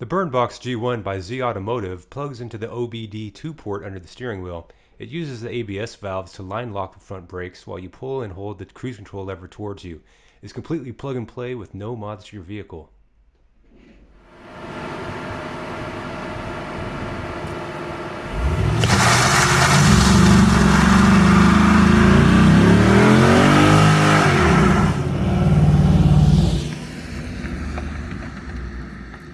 The Burnbox G1 by Z Automotive plugs into the OBD2 port under the steering wheel. It uses the ABS valves to line lock the front brakes while you pull and hold the cruise control lever towards you. It's completely plug and play with no mods to your vehicle.